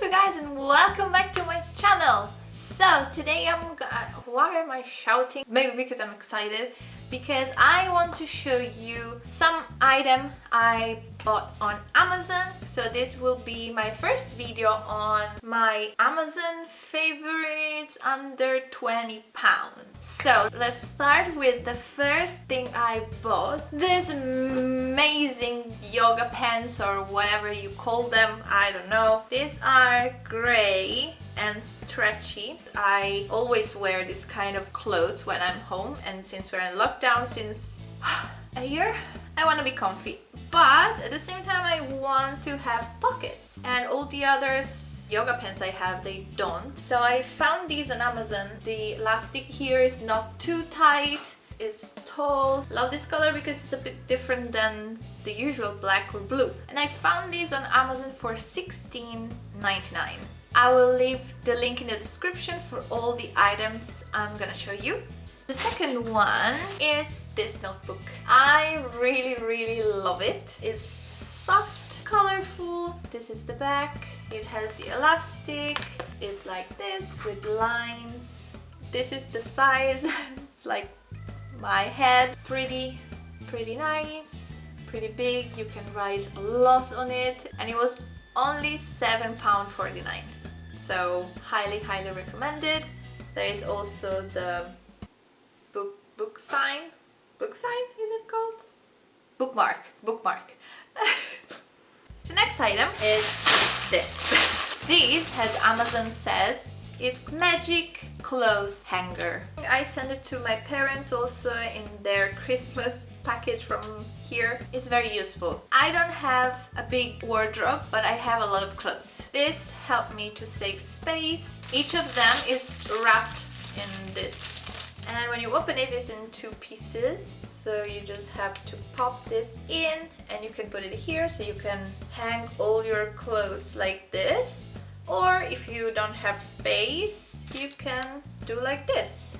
up you guys and welcome back to my channel. So today I'm uh, why am I shouting? Maybe because I'm excited. Because I want to show you some item I bought on Amazon. So this will be my first video on my Amazon favorites under 20 pounds. So let's start with the first thing I bought. This amazing yoga pants or whatever you call them I don't know. These are gray and stretchy. I always wear this kind of clothes when I'm home and since we're in lockdown since a year, I want to be comfy. But at the same time, I want to have pockets and all the others yoga pants I have, they don't. So I found these on Amazon. The elastic here is not too tight it's tall. Love this color because it's a bit different than the usual black or blue. And I found these on Amazon for $16.99. I will leave the link in the description for all the items I'm gonna show you. The second one is this notebook. I really, really love it. It's soft, colorful. This is the back. It has the elastic. It's like this with lines. This is the size. it's like my head. Pretty, pretty nice, pretty big. You can write a lot on it. And it was only £7.49 so highly highly recommended there is also the book sign book sign is it called bookmark bookmark the next item is this this has amazon says is magic clothes hanger. I sent it to my parents also in their Christmas package from here. It's very useful. I don't have a big wardrobe, but I have a lot of clothes. This helped me to save space. Each of them is wrapped in this and when you open it it's in two pieces. So you just have to pop this in and you can put it here. So you can hang all your clothes like this. Or if you don't have space you can do like this.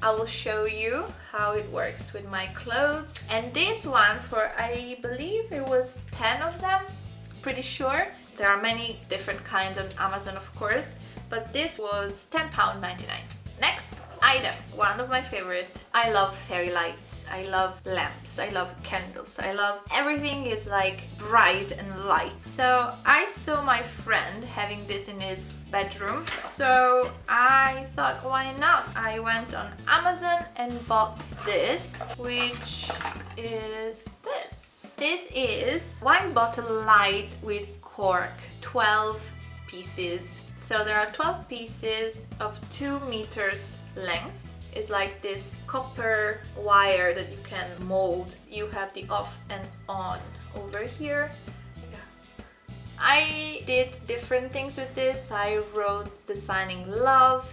I will show you how it works with my clothes. And this one for I believe it was 10 of them pretty sure. There are many different kinds on Amazon of course. But this was £10.99 next item one of my favorite. I love fairy lights. I love lamps. I love candles. I love everything is like bright and light. So i saw my friend having this in his bedroom. So i thought why not? I went on amazon and bought this which is this. This is wine bottle light with cork 12 pieces. So there are 12 pieces of 2 meters length is like this copper wire that you can mold. You have the off and on over here. I did different things with this. I wrote designing love.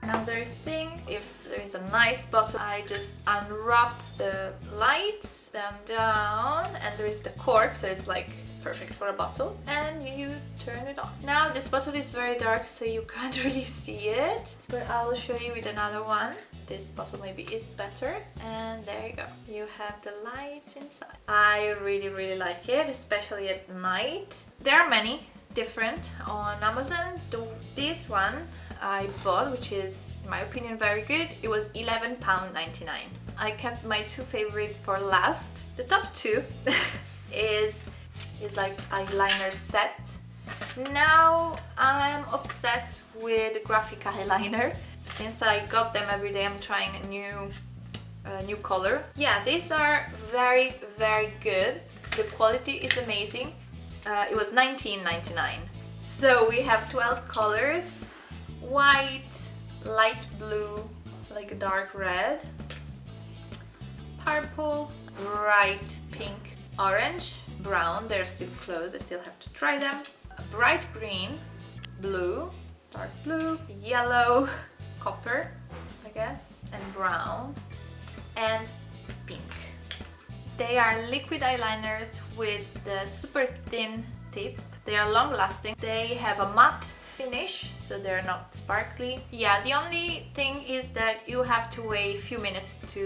Another thing, if there is a nice bottle, I just unwrap the lights, them down, and there is the cork, so it's like perfect for a bottle and you turn it on. Now this bottle is very dark so you can't really see it but I will show you with another one. This bottle maybe is better and there you go. You have the lights inside. I really really like it especially at night. There are many different on Amazon. The, this one I bought which is in my opinion very good. It was £11.99. I kept my two favorite for last. The top two is is like eyeliner set. Now I'm obsessed with the graphic eyeliner. Since I got them every day I'm trying a new new color. Yeah, these are very very good. The quality is amazing. Uh, it was 19.99. So we have 12 colors. White, light blue, like a dark red, purple, bright pink, orange, brown. They're still closed I still have to try them. Bright green blue dark blue yellow copper I guess and brown and pink. They are liquid eyeliners with the super thin tip. They are long lasting they have a matte finish so they're not sparkly yeah the only thing is that you have to wait a few minutes to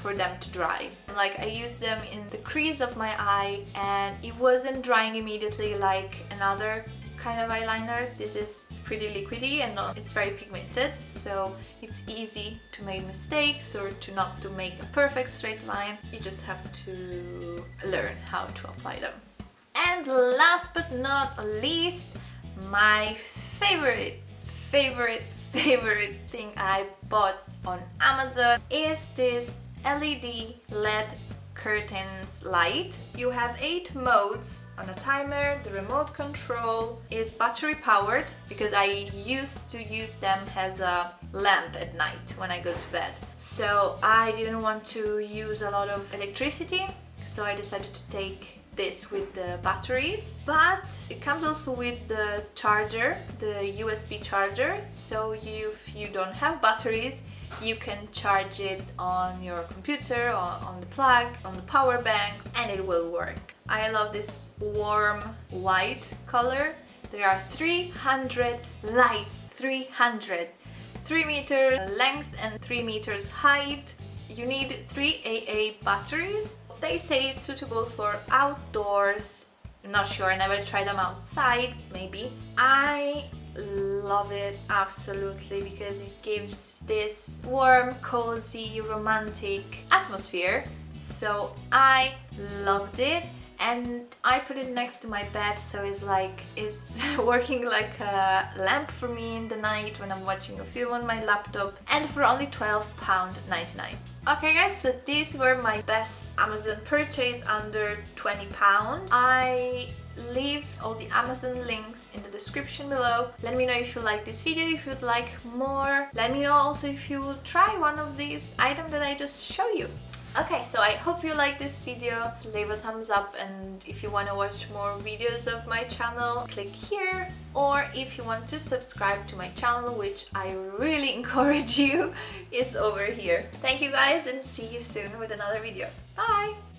for them to dry like I used them in the crease of my eye and it wasn't drying immediately like another kind of eyeliners. This is pretty liquidy and it's very pigmented, so it's easy to make mistakes or to not to make a perfect straight line. You just have to learn how to apply them. And last but not least, my favorite, favorite, favorite thing I bought on Amazon is this LED LED curtains light. You have eight modes on a timer. The remote control is battery powered because I used to use them as a lamp at night when I go to bed. So I didn't want to use a lot of electricity so I decided to take this with the batteries but it comes also with the charger the USB charger. So if you don't have batteries you can charge it on your computer on the plug on the power bank and it will work. I love this warm white color. There are 300 lights 300 3 meter length and 3 meters height. You need 3 AA batteries they say it's suitable for outdoors not sure, I never tried them outside, maybe. I love it absolutely because it gives this warm, cozy, romantic atmosphere. So I loved it and I put it next to my bed so it's like it's working like a lamp for me in the night when I'm watching a film on my laptop and for only £12.99. Okay guys, so these were my best Amazon purchase under 20 pounds. I leave all the Amazon links in the description below. Let me know if you like this video, if you'd like more. Let me know also if you try one of these items that I just show you. Okay, so I hope you like this video. Leave a thumbs up and if you want to watch more videos of my channel, click here. Or if you want to subscribe to my channel, which I really encourage you, it's over here. Thank you guys and see you soon with another video. Bye!